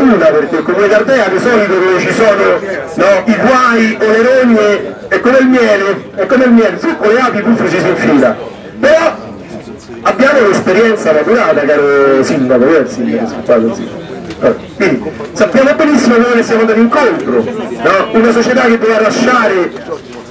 fortuna perché il comune d'Ardea di solito dove ci sono no, i guai o le rogne è come il miele, è come il miele, su con le api puffe ci si infila. Però abbiamo un'esperienza maturata, caro sindaco, io il sindaco, scusate così. Quindi sappiamo benissimo dove siamo andati incontro, no? una società che doveva lasciare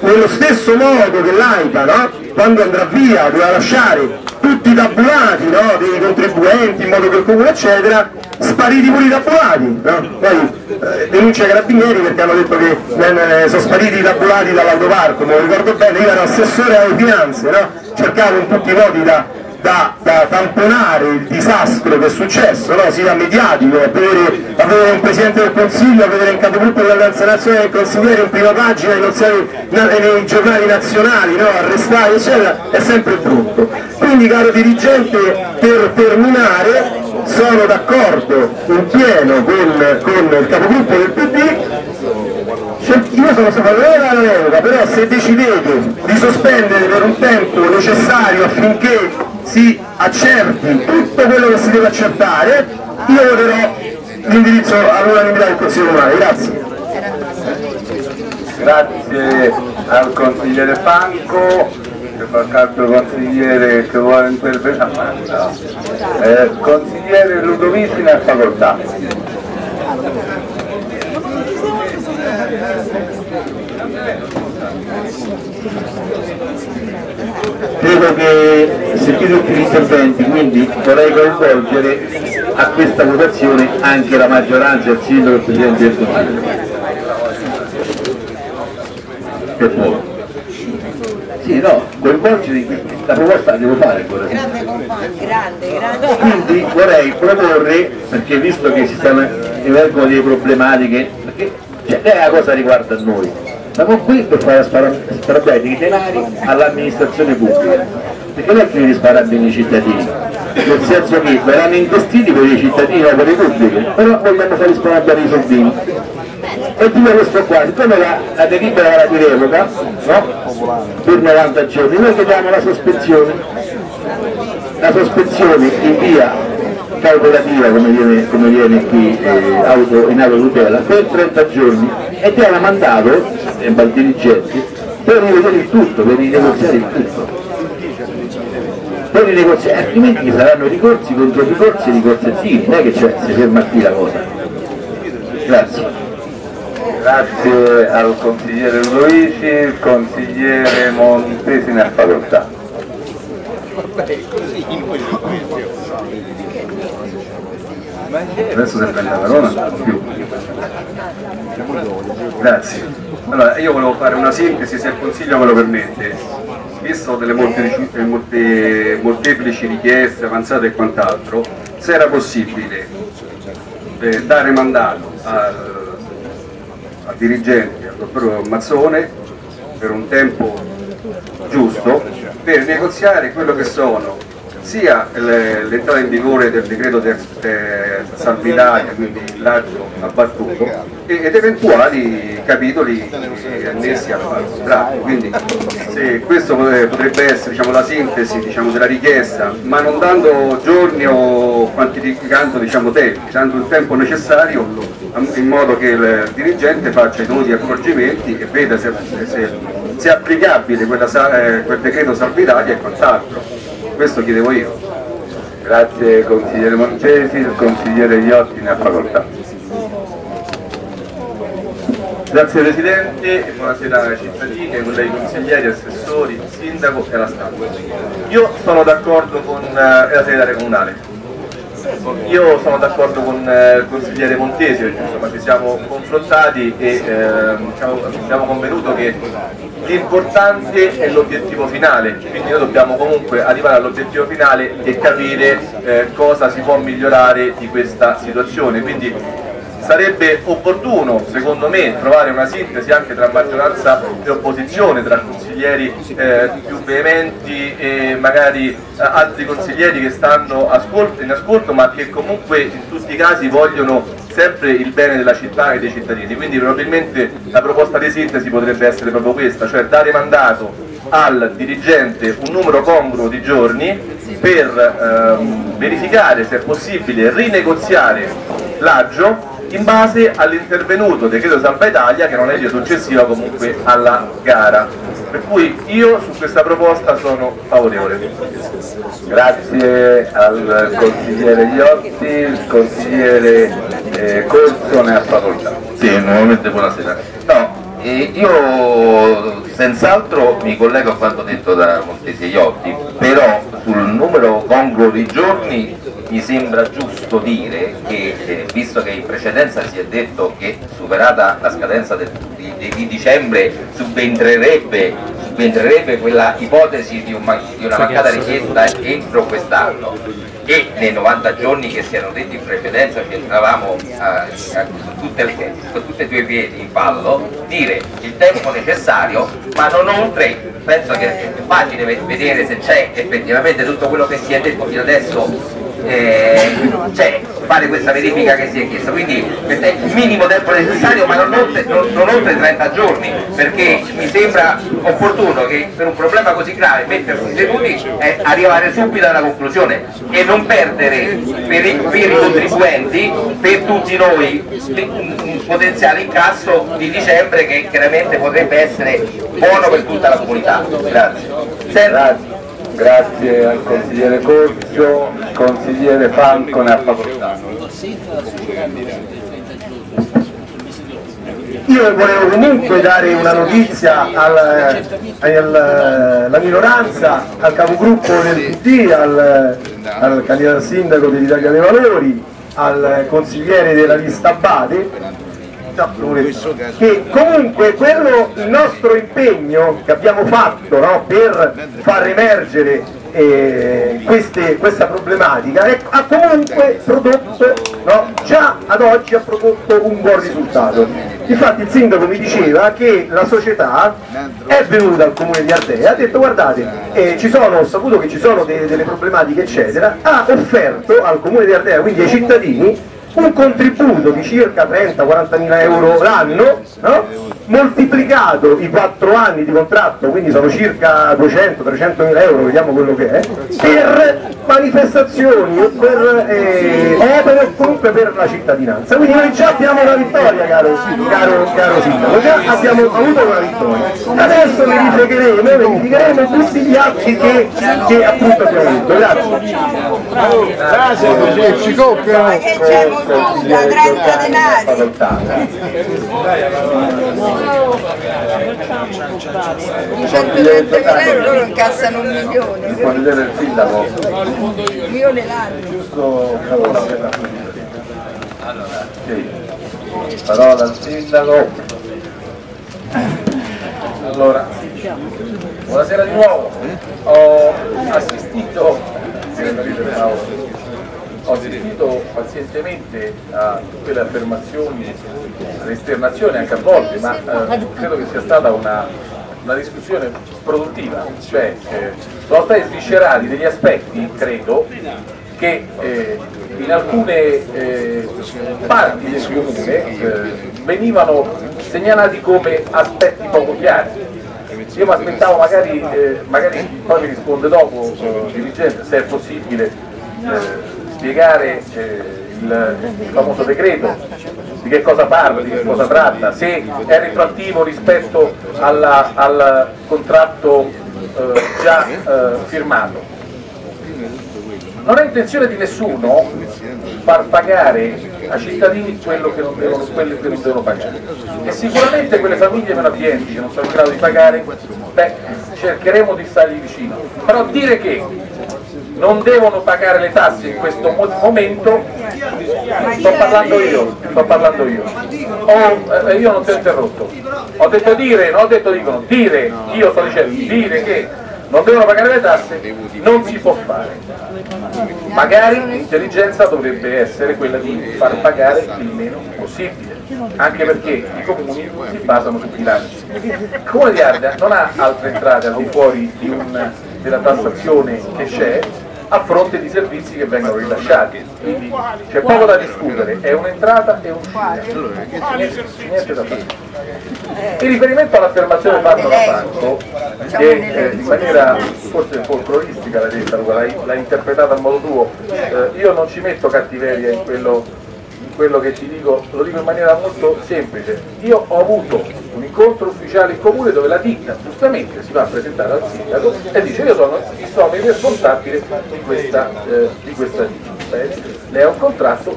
nello stesso modo che l'AIPA, no? quando andrà via, doveva lasciare tutti i tabulati no? dei contribuenti in modo che il comune eccetera, spariti pure i tabulati, no? poi eh, denuncia i carabinieri perché hanno detto che eh, sono spariti i tabulati dall'autoparco, me lo ricordo bene, io ero assessore alle finanze, cercavo in tutti i modi da da, da, tamponare il disastro che è successo, no? sia mediatico, a vedere, a vedere, un Presidente del Consiglio, a vedere un capogruppo dell'Alleanza Nazionale del Consigliere in prima pagina nei, nei giornali nazionali, no? arrestati eccetera, è sempre brutto. Quindi caro dirigente, per terminare, sono d'accordo in pieno con, con il capogruppo del PD io sono favorevole alla revoca, però se decidete di sospendere per un tempo necessario affinché si accerti tutto quello che si deve accertare, io voterò l'indirizzo all'unanimità del Consiglio Comunale. Grazie. Grazie al consigliere che fa qualche consigliere che vuole intervenire. Eh, consigliere Ludovici nel facoltà. Credo che sentito tutti gli interventi, quindi vorrei coinvolgere a questa votazione anche la maggioranza il sindaco e il Presidente del Consiglio. Per poi. Sì, no, coinvolgere la proposta la devo fare ancora. Grande compagno, grande, grande. Quindi vorrei proporre, perché visto che si stanno emergono delle problematiche, perché cioè, lei la cosa riguarda noi, siamo qui per fare sparare i denari all'amministrazione pubblica, perché non è di sparare bene i cittadini, nel senso che verranno investiti per i cittadini e per le pubbliche, però vogliamo fare sparare i soldini. E dico questo qua, siccome la, la delibera era di revoca, no? per 90 giorni, noi chiediamo la sospensione, la sospensione in via calcolativa come viene, come viene qui eh, auto, in autotutela per 30 giorni e ti hanno mandato eh, al dirigenti per rivedere il tutto, per rinegoziare il tutto. Per rinegoziare, altrimenti ci saranno ricorsi contro ricorsi e ricorsi attivi, non è che c'è, si ferma qui la cosa. Grazie. Grazie al consigliere Luigi, il consigliere Montesi nel facoltà. Adesso se prende la parola più. Grazie. Allora, io volevo fare una sintesi, se il Consiglio me lo permette. Visto delle molte, molte, molteplici richieste avanzate e quant'altro, se era possibile eh, dare mandato al, al dirigente, al dottor Mazzone, per un tempo giusto, per negoziare quello che sono sia l'entrata in vigore del decreto del eh, Salvinaria, quindi il laggio abbattuto, ed eventuali capitoli annessi al, contratto. Quindi se questo potrebbe essere diciamo, la sintesi diciamo, della richiesta, ma non dando giorni o quantificando diciamo, tempi, dando il tempo necessario in modo che il dirigente faccia i dovuti accorgimenti e veda se, se, se è applicabile quella, eh, quel decreto Salvinaria e quant'altro questo chiedevo io. Grazie consigliere Montesi, il consigliere Iotti ne ha facoltà. Grazie Presidente buonasera ai cittadini, colleghi consiglieri, assessori, sindaco e la stampa. Io sono d'accordo con eh, la segretaria comunale, io sono d'accordo con eh, il consigliere Montesi, insomma ci siamo confrontati e eh, abbiamo convenuto che l'importante è l'obiettivo finale, quindi noi dobbiamo comunque arrivare all'obiettivo finale e capire eh, cosa si può migliorare di questa situazione. Quindi sarebbe opportuno, secondo me, trovare una sintesi anche tra maggioranza e opposizione, tra consiglieri eh, più veementi e magari eh, altri consiglieri che stanno ascolto, in ascolto ma che comunque in tutti i casi vogliono sempre il bene della città e dei cittadini, quindi probabilmente la proposta di sintesi potrebbe essere proprio questa, cioè dare mandato al dirigente un numero congruo di giorni per ehm, verificare se è possibile rinegoziare l'aggio in base all'intervenuto decreto Salva Italia che è una legge successiva comunque alla gara. Per cui io su questa proposta sono favorevole. Grazie al consigliere Iotti, il consigliere eh, Corso ne ha facoltà. Sì, nuovamente buonasera. No, eh, io senz'altro mi collego a quanto detto da Montesi Iotti, però sul numero congruo di giorni mi sembra giusto dire che, eh, visto che in precedenza si è detto che superata la scadenza del, di, di, dicembre subentrerebbe, subentrerebbe quella ipotesi di, un, di una mancata richiesta entro quest'anno e nei 90 giorni che si erano detti in precedenza ci entravamo eh, su, tutte le, su tutti e due i piedi in ballo, dire il tempo necessario ma non oltre, penso che è facile vedere se c'è effettivamente tutto quello che si è detto fino adesso eh, cioè, fare questa verifica che si è chiesta, quindi il minimo tempo necessario ma non oltre, non, non oltre 30 giorni, perché mi sembra opportuno che per un problema così grave mettersi seduti è arrivare subito alla conclusione e non perdere per i, per i contribuenti, per tutti noi, un potenziale incasso di dicembre che chiaramente potrebbe essere buono per tutta la comunità. Grazie. Grazie. Grazie al consigliere Corcio, consigliere Franco ne ha. Io volevo comunque dare una notizia alla minoranza, al capogruppo del PD, al, al candidato sindaco dell'Italia dei Valori, al consigliere della lista Bade, che comunque quello, il nostro impegno che abbiamo fatto no, per far emergere eh, queste, questa problematica è, ha comunque prodotto, no, già ad oggi ha prodotto un buon risultato. Infatti il sindaco mi diceva che la società è venuta al comune di Ardea, ha detto guardate, eh, sono, ho saputo che ci sono de, delle problematiche eccetera, ha offerto al comune di Ardea, quindi ai cittadini, un contributo di circa 30-40 mila euro l'anno, no? moltiplicato i 4 anni di contratto, quindi sono circa 200-300 mila euro, vediamo quello che è, per manifestazioni o per eh, opere o comunque per la cittadinanza. Quindi noi già abbiamo una vittoria, caro, caro, caro sindaco, già abbiamo avuto una vittoria. Adesso verificheremo, verificheremo tutti gli atti che, che appunto abbiamo avuto. Grazie. Grazie, ci copiano da 30 denari. 130 euro loro incassano un milione. Può vedere il sindaco? Un milione l'anno. Giusto sì. Parola al sindaco. Allora, buonasera di nuovo. Ho assistito ho assistito pazientemente a tutte le affermazioni, alle esternazioni anche a volte, ma eh, credo che sia stata una, una discussione produttiva, cioè eh, sono stati sviscerati degli aspetti, credo, che eh, in alcune eh, parti del comune eh, venivano segnalati come aspetti poco chiari. Io mi aspettavo magari, eh, magari poi mi risponde dopo il dirigente se è possibile spiegare eh, il, il, famoso decreto, di che cosa parla, di che cosa tratta, se è retroattivo rispetto alla, al contratto eh, già eh, firmato. Non è intenzione di nessuno far pagare ai cittadini quello che non devono, quello che non devono pagare. E sicuramente quelle famiglie meno abbienti che non sono in grado di pagare, beh, cercheremo di stargli vicino. Però dire che non devono pagare le tasse in questo momento, sto parlando io, sto parlando io. Oh, eh, io non ti ho interrotto. Ho detto dire, non ho detto dicono, dire, io sto dicendo, dire che non devono pagare le tasse non si può fare. Magari l'intelligenza dovrebbe essere quella di far pagare il meno possibile, anche perché i comuni si basano su bilanci. Il comune di Ardea non ha altre entrate al di fuori della tassazione che c'è a fronte di servizi che vengono rilasciati. Quindi c'è poco da discutere, è un'entrata e un'uscita. Niente, da fare. In riferimento all'affermazione fatta da Franco, che eh, in maniera forse folcloristica l'ha detta, l'ha interpretata a modo tuo, eh, io non ci metto cattiveria in quello quello che ti dico, lo dico in maniera molto semplice. Io ho avuto un incontro ufficiale in comune dove la ditta giustamente si va a presentare al sindaco e dice io sono il responsabile di questa, eh, di questa ditta. Beh, lei ha un contratto,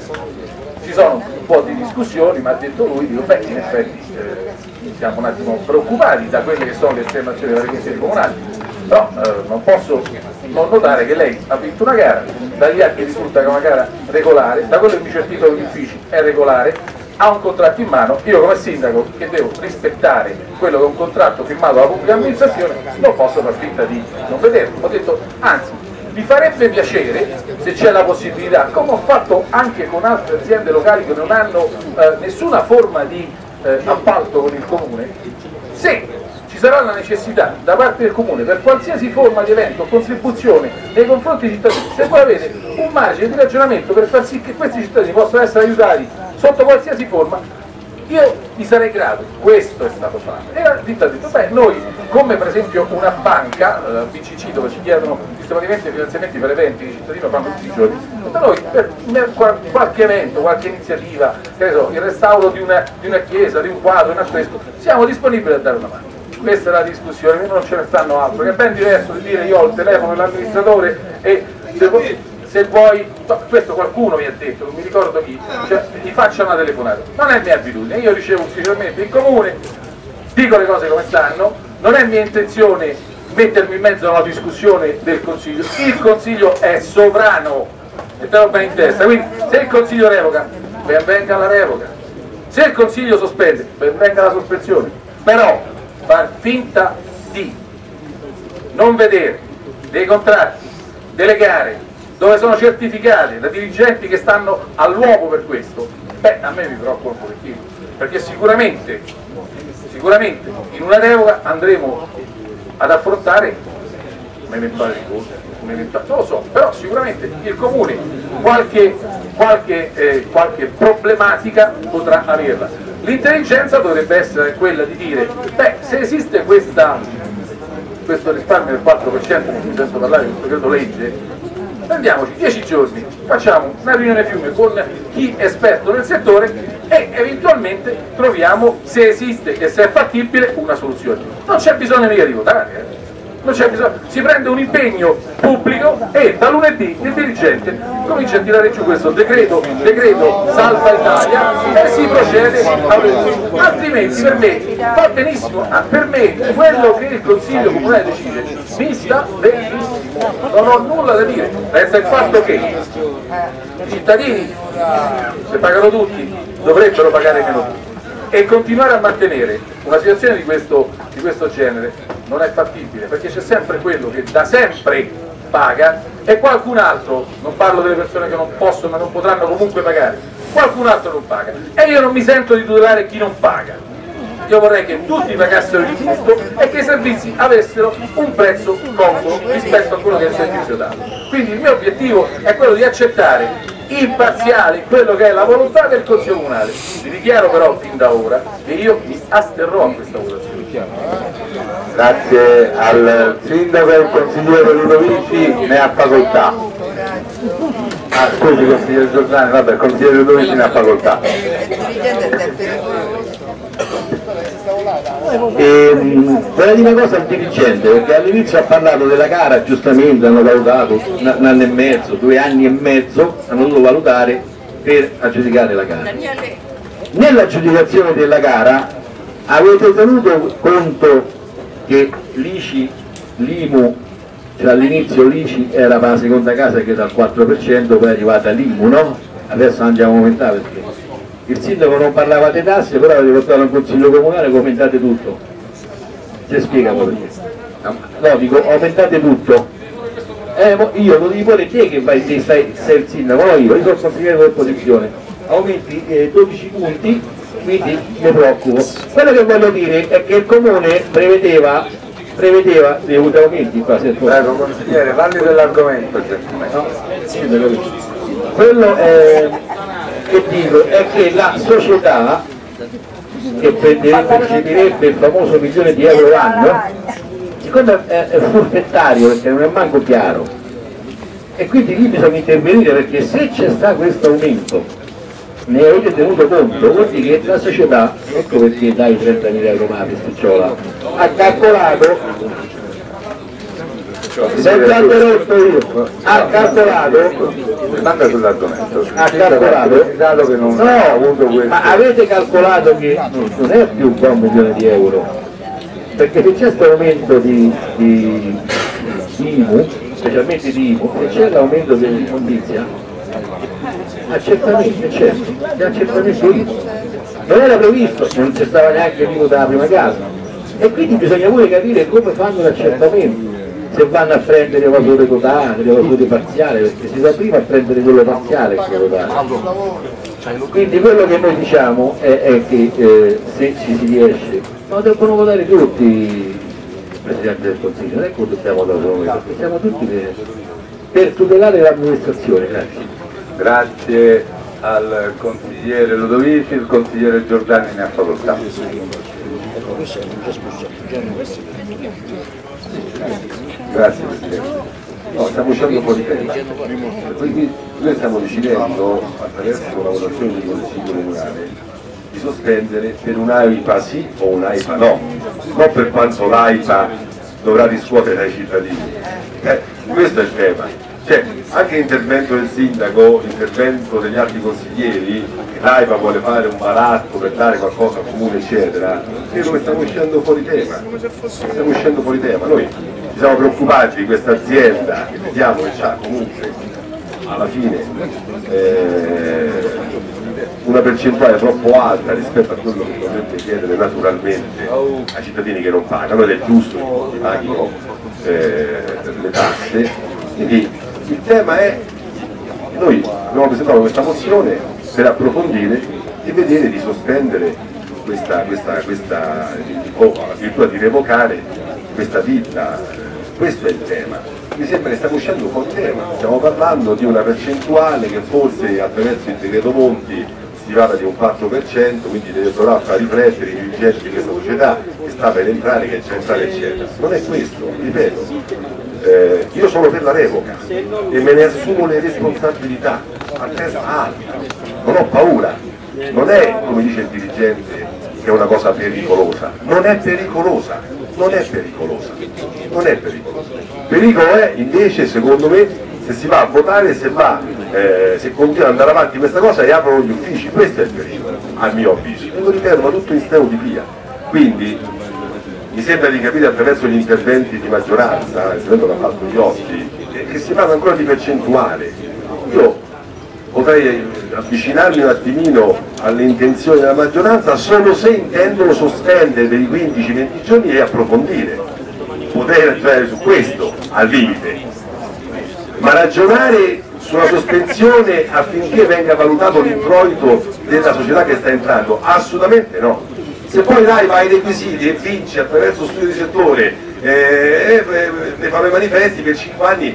ci sono un po' di discussioni, ma ha detto lui, dico, beh, in effetti eh, siamo un attimo preoccupati da quelle che sono le esternazioni delle consiglieri comunali, però eh, non posso non notare che lei ha vinto una gara, dagli atti risulta che è una gara regolare, da quello che mi titolo degli uffici è regolare, ha un contratto in mano, io come sindaco che devo rispettare quello che è un contratto firmato dalla pubblica amministrazione, non posso far finta di non vederlo. Ho detto, anzi, mi farebbe piacere se c'è la possibilità, come ho fatto anche con altre aziende locali che non hanno eh, nessuna forma di eh, appalto con il comune, se ci sarà la necessità da parte del comune per qualsiasi forma di evento o contribuzione nei confronti dei cittadini, se voi avete un margine di ragionamento per far sì che questi cittadini possano essere aiutati sotto qualsiasi forma, io vi sarei grato, questo è stato fatto. E la ditta ha detto, beh, noi come per esempio una banca, la BCC, dove ci chiedono sistematicamente finanziamenti per eventi i cittadini fanno tutti i giorni, da noi per qualche evento, qualche iniziativa, so, il restauro di una, di una chiesa, di un quadro, un affresco, siamo disponibili a dare una mano. Questa è la discussione, non ce ne stanno altro, che è ben diverso di dire io ho il telefono dell'amministratore e se vuoi, se vuoi, questo qualcuno mi ha detto, non mi ricordo chi, cioè gli faccia una telefonata, non è mia abitudine, io ricevo ufficialmente in comune, dico le cose come stanno, non è mia intenzione mettermi in mezzo alla discussione del Consiglio, il Consiglio è sovrano, te lo bene in testa, quindi se il Consiglio revoca, ben venga la revoca, se il Consiglio sospende, ben venga la sospensione, però far finta di non vedere dei contratti, delle gare dove sono certificate da dirigenti che stanno all'uomo per questo, beh a me mi preoccupa un pochettino, perché sicuramente, sicuramente in una revoca andremo ad affrontare un eventuale ricorso, non lo so, però sicuramente il comune qualche, qualche, eh, qualche problematica potrà averla. L'intelligenza dovrebbe essere quella di dire, beh, se esiste questa, questo risparmio del 4%, non mi sento parlare di questo decreto legge, prendiamoci 10 giorni, facciamo una riunione fiume con chi è esperto nel settore e eventualmente troviamo se esiste e se è fattibile una soluzione. Non c'è bisogno mica di votare. Eh si prende un impegno pubblico e da lunedì il dirigente comincia a tirare giù questo decreto, decreto salva Italia e si procede a altrimenti per me va benissimo, per me quello che il Consiglio Comunale decide mi sta benissimo, non ho nulla da dire, resta il fatto che i cittadini, se pagano tutti, dovrebbero pagare meno tutti. E continuare a mantenere una situazione di questo, di questo genere non è fattibile perché c'è sempre quello che da sempre paga e qualcun altro, non parlo delle persone che non possono ma non potranno comunque pagare, qualcun altro non paga. E io non mi sento di tutelare chi non paga io vorrei che tutti pagassero il giusto e che i servizi avessero un prezzo congruo rispetto a quello che è il servizio dato quindi il mio obiettivo è quello di accettare imparziale quello che è la volontà del Consiglio Comunale. Vi dichiaro però fin da ora che io mi asterrò a questa votazione. Grazie al Sindaco e al Consigliere Ludovici, ne ha facoltà. Ah, scusi consigliere Giordani, vabbè, consigliere Ludovici ne ha facoltà. E, vorrei dire una cosa al dirigente, perché all'inizio ha parlato della gara, giustamente hanno valutato un, anno e mezzo, due anni e mezzo, hanno dovuto valutare per aggiudicare la gara. Nell'aggiudicazione della gara avete tenuto conto che l'ICI, l'IMU, cioè all'inizio l'ICI era la seconda casa che dal 4%, poi è arrivata l'IMU, no? Adesso andiamo a aumentare perché il sindaco non parlava di tasse, però avete portato al consiglio comunale commentate tutto. Si spiega perché. No, dico, aumentate tutto. Eh, io lo devi pure te che vai, te sei, sei il sindaco, no io, io sono consigliere dell'opposizione. Aumenti eh, 12 punti, quindi mi preoccupo. Quello che voglio dire è che il comune prevedeva prevedeva dei aumenti qua se Prego consigliere, parli dell'argomento no? quello è che dico è che la società che percepirebbe il famoso milione di euro l'anno siccome è, è forfettario perché non è manco chiaro e quindi lì bisogna intervenire perché se c'è sta questo aumento ne avete tenuto conto, vuol dire che la società, ecco perché dai 30.000 euro Sticciola, ha calcolato senza interrotto io, ha calcolato Manda sull'argomento. ha calcolato Dato che non ha avuto no, questo. ma avete calcolato che non è più qua un milione di euro. Perché se c'è questo aumento di, di, di IMU specialmente di IMU se c'è l'aumento dell'immondizia ah, certamente certo certamente IMU non era previsto non c'è stava neanche l'IMU dalla prima casa. E quindi bisogna pure capire come fanno l'accertamento se vanno a prendere evasore totale, evasore parziale, perché si sa prima a prendere quello parziale che quello totale. Quindi quello che noi diciamo è, è che eh, se ci si riesce, ma devono votare tutti il Presidente del Consiglio, non è che dobbiamo da solo, perché siamo tutti per, per tutelare l'amministrazione, grazie. Grazie al consigliere Ludovici, il consigliere Giordani ne ha facoltà. Grazie Presidente. No, stiamo uscendo di tema. Quindi noi stiamo decidendo, attraverso la votazione del Consiglio Comunale, di sospendere per un'AIPA sì o un'AIPA no, non per quanto l'AIPA dovrà riscuotere dai cittadini. Eh, questo è il tema. Cioè, anche l'intervento del sindaco, l'intervento degli altri consiglieri, che l'AIPA vuole fare un baratto per dare qualcosa al comune, eccetera, credo che stiamo uscendo fuori tema. Stiamo uscendo fuori tema. Noi siamo preoccupati di questa azienda che vediamo che ha comunque alla fine eh, una percentuale troppo alta rispetto a quello che dovrebbe chiedere naturalmente ai cittadini che non pagano ed è giusto che paghino eh, le tasse. Quindi il tema è, noi abbiamo presentato questa mozione per approfondire e vedere di sospendere questa, questa, questa o addirittura di revocare questa ditta, questo è il tema. Mi sembra che stiamo uscendo fuori tema, stiamo parlando di una percentuale che forse attraverso il decreto Monti si parla di un 4%, quindi dovrà far riflettere i dirigenti di questa società che sta per entrare, che c'è entrare eccetera. Non è questo, ripeto, eh, io sono per la revoca e me ne assumo le responsabilità. A testa alta, non ho paura, non è come dice il dirigente che è una cosa pericolosa, non è pericolosa, non è pericolosa, non è pericolosa. Pericolo è invece secondo me se si va a votare, se, va, eh, se continua ad andare avanti questa cosa e aprono gli uffici, questo è il pericolo, a mio avviso. E lo ripeto, ma tutto in stereotipia. Quindi mi sembra di capire attraverso gli interventi di maggioranza, il quello che ha fatto Iotti, che si parla ancora di percentuale. Io potrei avvicinarmi un attimino alle intenzioni della maggioranza solo se intendono sospendere per i 15-20 giorni e approfondire, poter ragionare su questo al limite, ma ragionare sulla sospensione affinché venga valutato l'introito della società che sta entrando? Assolutamente no. Se poi dai vai ai requisiti e vinci attraverso studio di settore, eh, ne fanno i manifesti per 5 anni